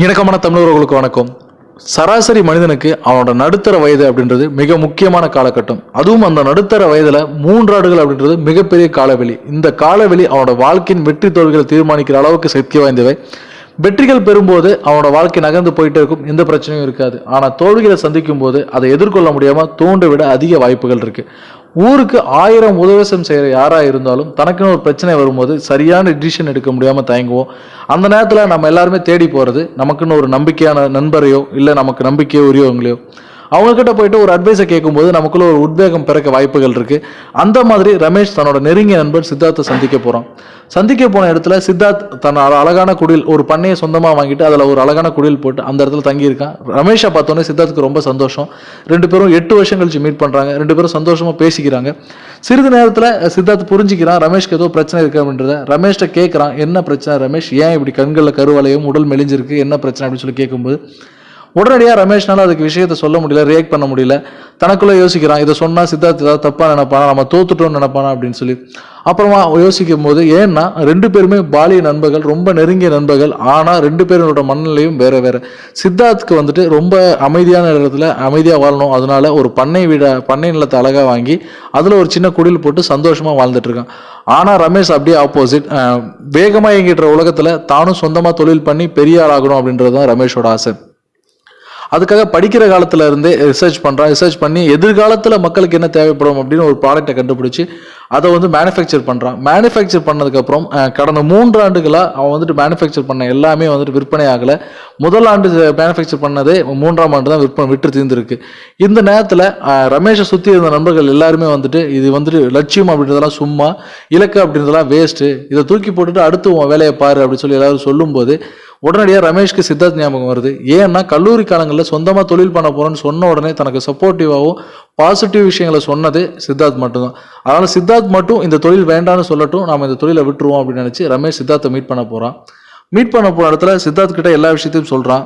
இணக்கமான தமிழர்களுக்கு வணக்கம். சராசரி மனிதனுக்கு அவனோட நடுத்தர வயது அப்படின்றது மிக முக்கியமான காலகட்டம். அதுவும் அந்த நடுத்தர வயதில் மூன்றாடுகள் அப்படின்றது மிகப்பெரிய காலவெளி. இந்த காலவெளி அவனோட வாழ்க்கையின் வெற்றி தோல்விகளை தீர்மானிக்கிற அளவுக்கு சக்தி வாய்ந்தவை. வெற்றிகள் பெறும்போது அவனோட வாழ்க்கை நகர்ந்து போயிட்டே இருக்கும். எந்த பிரச்சனையும் இருக்காது. ஆனால் தோல்விகளை சந்திக்கும் போது அதை எதிர்கொள்ள முடியாமல் தூண்ட விட அதிக வாய்ப்புகள் இருக்குது ஊருக்கு ஆயிரம் உதவசம் செய்கிற யாராக இருந்தாலும் தனக்குன்னு ஒரு பிரச்சனை வரும்போது சரியான டிசிஷன் எடுக்க முடியாமல் தயங்குவோம். அந்த நேரத்தில் நம்ம எல்லாருமே தேடி போகிறது நமக்குன்னு ஒரு நம்பிக்கையான நண்பரையோ இல்லை நமக்கு நம்பிக்கையோ உரியவங்களையோ. அவங்கக்கிட்ட போயிட்டு ஒரு அட்வைஸை கேட்கும்போது நமக்குள்ள ஒரு உத்வேகம் பிறக்க வாய்ப்புகள் இருக்கு. அந்த மாதிரி ரமேஷ் தன்னோட நெருங்கிய நண்பர் சித்தார்த்தை சந்திக்க போகிறான் சந்திக்க போன இடத்துல சித்தார்த் தன் அழகான குடில் ஒரு பண்ணையை சொந்தமாக வாங்கிட்டு அதில் ஒரு அழகான குடில் போட்டு அந்த இடத்துல தங்கியிருக்கான். ரமேஷை பார்த்தோன்னே சித்தார்த்துக்கு ரொம்ப சந்தோஷம். ரெண்டு பேரும் எட்டு வருஷம் கழிச்சு மீட் பண்ணுறாங்க ரெண்டு பேரும் சந்தோஷமாக பேசிக்கிறாங்க. சிறிது நேரத்தில் சித்தார்த் புரிஞ்சுக்கிறான் ரமேஷ்க்கு ஏதோ பிரச்சனை இருக்கு அப்படின்றத. ரமேஷ்கிட்ட கேட்குறான் என்ன பிரச்சனை ரமேஷ்? ஏன் இப்படி கண்களில் கருவலையும் உடல் மெலிஞ்சிருக்கு? என்ன பிரச்சனை? அப்படின்னு சொல்லி கேட்கும்போது உடனடியாக ரமேஷ்னால அதுக்கு விஷயத்த சொல்ல முடியல ரியாக்ட் பண்ண முடியல. தனக்குள்ள யோசிக்கிறான் இதை சொன்னால் சித்தார்த் ஏதாவது தப்பாக நினைப்பானா நம்ம தோத்துட்டோம்னு நினைப்பானா அப்படின்னு சொல்லி. அப்புறமா யோசிக்கும் போது ஏன்னா ரெண்டு பேருமே பாலிய நண்பர்கள் ரொம்ப நெருங்கிய நண்பர்கள் ஆனால் ரெண்டு பேரோட மனநிலையும் வேற வேற. சித்தார்த்துக்கு வந்துட்டு ரொம்ப அமைதியான இடத்துல அமைதியாக வாழணும். அதனால ஒரு பண்ணை வீட பண்ணை நிலத்தை அழகாக வாங்கி அதில் ஒரு சின்ன குடில் போட்டு சந்தோஷமாக வாழ்ந்துட்டு இருக்கான். ஆனால் ரமேஷ் அப்படியே ஆப்போசிட் வேகமாக இயங்கிட்டு உலகத்தில் தானும் சொந்தமாக தொழில் பண்ணி பெரிய ஆளாகணும் அப்படின்றது தான் ரமேஷோட ஆசை. அதுக்காக படிக்கிற காலத்துல இருந்தே ரிசர்ச் பண்றான் ரிசர்ச் பண்ணி எதிர்காலத்தில் மக்களுக்கு என்ன தேவைப்படும் அப்படின்னு ஒரு ப்ராடக்ட்டை கண்டுபிடிச்சி அதை வந்து மேனுஃபேக்சர் பண்ணுறான் மேனுஃபேக்சர் பண்ணதுக்கப்புறம் கடந்த மூன்று ஆண்டுகளாக அவன் வந்துட்டு மேனுஃபேக்சர் பண்ண எல்லாமே வந்துட்டு விற்பனை ஆகலை. முதல் ஆண்டு மேனுஃபேக்சர் பண்ணதே மூன்றாம் ஆண்டு தான் விற்பனை விற்று தீர்ந்துருக்கு. இந்த நேரத்தில் ரமேஷை சுற்றி இருந்த நண்பர்கள் எல்லாருமே வந்துட்டு இது வந்துட்டு லட்சியம் அப்படின்றதெல்லாம் சும்மா இலக்கு அப்படின்றதெல்லாம் வேஸ்ட்டு இதை தூக்கி போட்டுட்டு அடுத்து உன் வேலையை பாரு அப்படின்னு சொல்லி எல்லாரும் சொல்லும்போது உடனடியாக ரமேஷ்க்கு சித்தார்த் ஞாபகம் வருது. ஏன்னா கல்லூரி காலங்களில் சொந்தமாக தொழில் பண்ண போகிறோன்னு சொன்ன உடனே தனக்கு சப்போர்ட்டிவாகவும் பாசிட்டிவ் விஷயங்களை சொன்னது சித்தார்த் மட்டும்தான். அதனால் சித்தார்த் மட்டும் இந்த தொழில் வேண்டாம்னு சொல்லட்டும் நாம் இந்த தொழிலை விட்டுருவோம் அப்படின்னு நினச்சி ரமேஷ் சித்தார்த்தை மீட் பண்ண போகிறான் மீட் பண்ண போகிற இடத்துல சித்தார்த் கிட்ட எல்லா விஷயத்தையும் சொல்கிறான்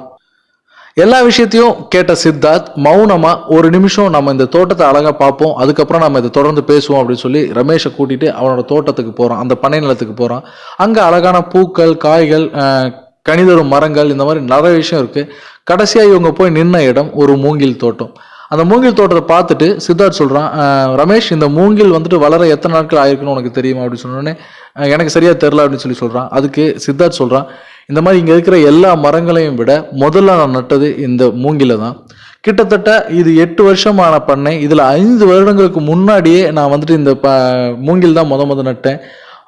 எல்லா விஷயத்தையும் கேட்ட சித்தார்த் மௌனமாக ஒரு நிமிஷம் நம்ம இந்த தோட்டத்தை அழகாக பார்ப்போம். அதுக்கப்புறம் நம்ம இதை தொடர்ந்து பேசுவோம் அப்படின்னு சொல்லி ரமேஷை கூட்டிகிட்டு அவனோட தோட்டத்துக்கு போகிறான் அந்த பண்ணை நிலத்துக்கு போகிறான் அங்கே அழகான பூக்கள் காய்கள் கனிதரும் மரங்கள் இந்த மாதிரி நிறைய விஷயம் இருக்குது கடைசியாக இவங்க போய் நின்ன இடம் ஒரு மூங்கில் தோட்டம். அந்த மூங்கில் தோட்டத்தை பார்த்துட்டு சித்தார்த் சொல்கிறான் ரமேஷ் இந்த மூங்கில் வந்துட்டு வளர எத்தனை நாட்கள் ஆயிருக்குன்னு உனக்கு தெரியுமா? அப்படின்னு சொன்னோடனே எனக்கு சரியாக தெரில அப்படின்னு சொல்லி சொல்கிறான் அதுக்கு சித்தார்த் சொல்கிறான் இந்த மாதிரி இங்கே இருக்கிற எல்லா மரங்களையும் விட முதல்ல நான் நட்டது இந்த மூங்கில தான். கிட்டத்தட்ட இது எட்டு வருஷமான பண்ணை. இதில் ஐந்து வருடங்களுக்கு முன்னாடியே நான் வந்துட்டு இந்த ப மூங்கில் தான் முத முத நட்டேன்.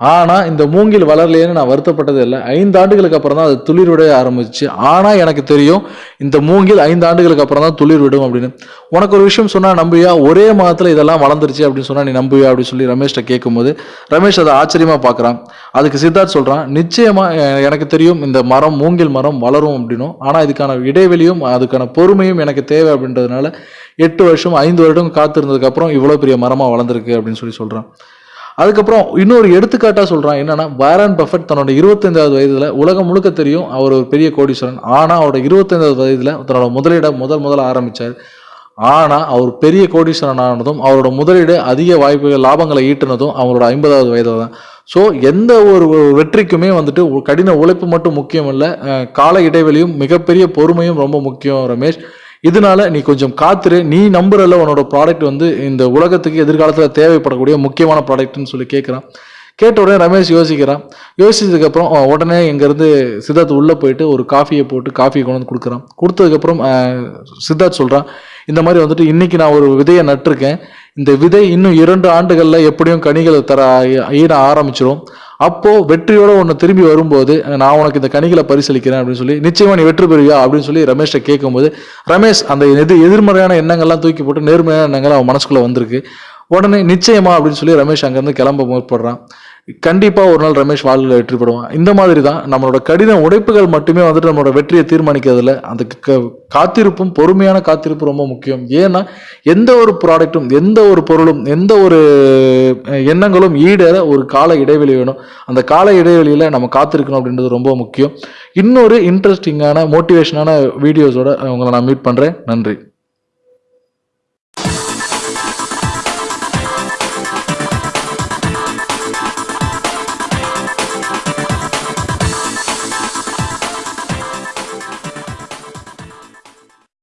ஆனால் இந்த மூங்கில் வளரலையேன்னு நான் வருத்தப்பட்டது இல்லை. ஐந்து ஆண்டுகளுக்கு அப்புறம் தான் அது துளிர் விட ஆரம்பிச்சு. ஆனால் எனக்கு தெரியும் இந்த மூங்கில் ஐந்து ஆண்டுகளுக்கு அப்புறம் தான் துளிர் விடும் அப்படின்னு. உனக்கு ஒரு விஷயம் சொன்னால் நம்புவியா? ஒரே மாதத்தில் இதெல்லாம் வளர்ந்துருச்சு அப்படின்னு சொன்னால் நீ நம்புவியா? அப்படின்னு சொல்லி ரமேஷ்கிட்ட கேட்கும்போது ரமேஷ் அதை ஆச்சரியமாக பார்க்குறான் அதுக்கு சித்தார்த் சொல்கிறான் நிச்சயமாக எனக்கு தெரியும் இந்த மரம் மூங்கில் மரம் வளரும் அப்படின்னும். ஆனால் இதுக்கான இடைவெளியும் அதுக்கான பொறுமையும் எனக்கு தேவை அப்படின்றதுனால எட்டு வருஷம் ஐந்து வருடம் காத்திருந்ததுக்கப்புறம் இவ்வளோ பெரிய மரமாக வளர்ந்துருக்கு அப்படின்னு சொல்லி சொல்கிறான் அதுக்கப்புறம் இன்னொரு எடுத்துக்காட்டாக சொல்கிறான் என்னன்னா வாரன் பஃபட் தன்னோட இருபத்தைந்தாவது வயதில் உலகம் முழுக்க தெரியும் அவர் ஒரு பெரிய கோடீஸ்வரன். ஆனால் அவரோட இருபத்தைந்தாவது வயதில் தன்னோட முதலீடை முதல் முதல்ல ஆரம்பிச்சார். ஆனால் அவர் பெரிய கோடீஸ்வரன் ஆனதும் அவரோட முதலீடு அதிக வாய்ப்புகள் லாபங்களை ஈட்டினதும் அவரோட ஐம்பதாவது வயதில் தான். ஸோ எந்த ஒரு வெற்றிக்குமே வந்துட்டு கடின உழைப்பு மட்டும் முக்கியம் இல்லை கால இடைவெளியும் மிகப்பெரிய பொறுமையும் ரொம்ப முக்கியம் ரமேஷ். இதனால நீ கொஞ்சம் காத்துரு. நீ நம்புறல உன்னோட ப்ராடக்ட் வந்து இந்த உலகத்துக்கு எதிர்காலத்தில் தேவைப்படக்கூடிய முக்கியமான ப்ராடக்ட்னு சொல்லி கேட்குறான் கேட்ட உடனே ரமேஷ் யோசிக்கிறான். யோசிச்சதுக்கப்புறம் உடனே இங்கேருந்து சித்தார்த் உள்ளே போயிட்டு ஒரு காஃபியை போட்டு காஃபியை கொண்டு வந்து கொடுக்குறான். கொடுத்ததுக்கப்புறம் சித்தார்த் சொல்கிறான் இந்த மாதிரி வந்துட்டு இன்றைக்கி நான் ஒரு விதையை நட்டிருக்கேன். இந்த விதை இன்னும் இரண்டு ஆண்டுகளில் எப்படியும் கனிகளை தர ஈர ஆரம்பிச்சிடும் அப்போ வெற்றியோட ஒன்று திரும்பி வரும்போது நான் உனக்கு இந்த கணிகளை பரிசீலிக்கிறேன் அப்படின்னு சொல்லி நிச்சயமா நீ வெற்றி பெறுவியா? அப்படின்னு சொல்லி ரமேஷ்ட கேட்கும்போது ரமேஷ் அந்த எது எதிர்மறையான எண்ணங்கள்லாம் தூக்கி போட்டு நேர்மறையான எண்ணங்கள் அவன் மனசுக்குள்ள வந்திருக்கு. உடனே நிச்சயமா அப்படின்னு சொல்லி ரமேஷ் அங்கேருந்து கிளம்ப முற்படுறான். கண்டிப்பாக ஒரு நாள் ரமேஷ் வாழ்வில் வெற்றி பெறுவான். இந்த மாதிரி தான் நம்மளோட கடின உடைப்புகள் மட்டுமே வந்துட்டு நம்மளோட வெற்றியை தீர்மானிக்கிறதுல அந்த காத்திருப்பும் பொறுமையான காத்திருப்பு ரொம்ப முக்கியம். ஏன்னா எந்த ஒரு ப்ராடக்ட்டும் எந்த ஒரு பொருளும் எந்த ஒரு எண்ணங்களும் ஈடேற ஒரு கால இடைவெளி வேணும். அந்த கால இடைவெளியில் நம்ம காத்திருக்கணும் அப்படின்றது ரொம்ப முக்கியம். இன்னொரு இன்ட்ரெஸ்டிங்கான மோட்டிவேஷனான வீடியோஸோட உங்களை நான் மீட் பண்ணுறேன் நன்றி.